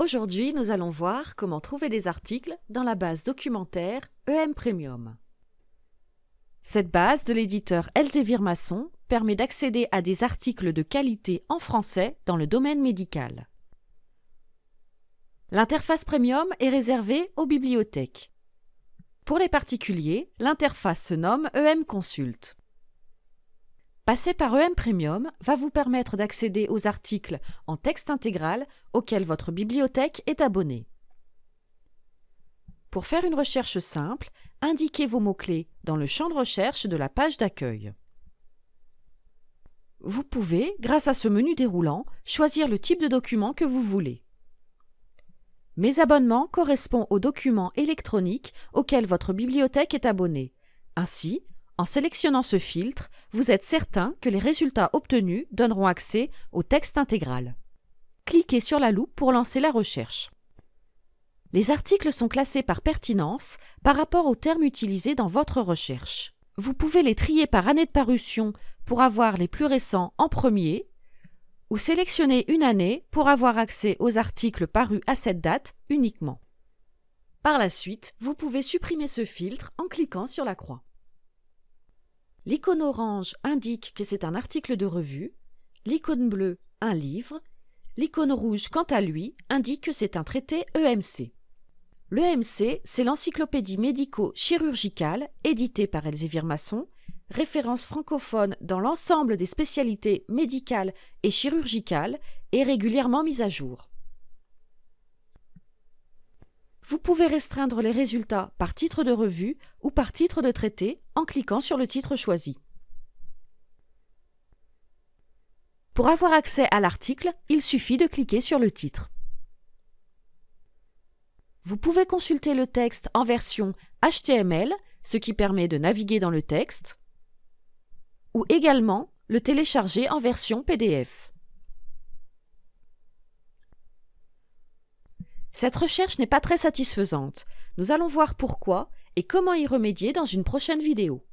Aujourd'hui, nous allons voir comment trouver des articles dans la base documentaire EM Premium. Cette base de l'éditeur Elsevier Masson permet d'accéder à des articles de qualité en français dans le domaine médical. L'interface Premium est réservée aux bibliothèques. Pour les particuliers, l'interface se nomme EM Consult. Passer par EM Premium va vous permettre d'accéder aux articles en texte intégral auxquels votre bibliothèque est abonnée. Pour faire une recherche simple, indiquez vos mots-clés dans le champ de recherche de la page d'accueil. Vous pouvez, grâce à ce menu déroulant, choisir le type de document que vous voulez. Mes abonnements correspondent aux documents électroniques auxquels votre bibliothèque est abonnée. Ainsi, en sélectionnant ce filtre, vous êtes certain que les résultats obtenus donneront accès au texte intégral. Cliquez sur la loupe pour lancer la recherche. Les articles sont classés par pertinence par rapport aux termes utilisés dans votre recherche. Vous pouvez les trier par année de parution pour avoir les plus récents en premier, ou sélectionner une année pour avoir accès aux articles parus à cette date uniquement. Par la suite, vous pouvez supprimer ce filtre en cliquant sur la croix. L'icône orange indique que c'est un article de revue, l'icône bleue un livre, l'icône rouge quant à lui indique que c'est un traité EMC. L'EMC, c'est l'encyclopédie médico-chirurgicale éditée par Elsevier Masson, référence francophone dans l'ensemble des spécialités médicales et chirurgicales et régulièrement mise à jour. Vous pouvez restreindre les résultats par titre de revue ou par titre de traité en cliquant sur le titre choisi. Pour avoir accès à l'article, il suffit de cliquer sur le titre. Vous pouvez consulter le texte en version HTML, ce qui permet de naviguer dans le texte, ou également le télécharger en version PDF. Cette recherche n'est pas très satisfaisante. Nous allons voir pourquoi et comment y remédier dans une prochaine vidéo.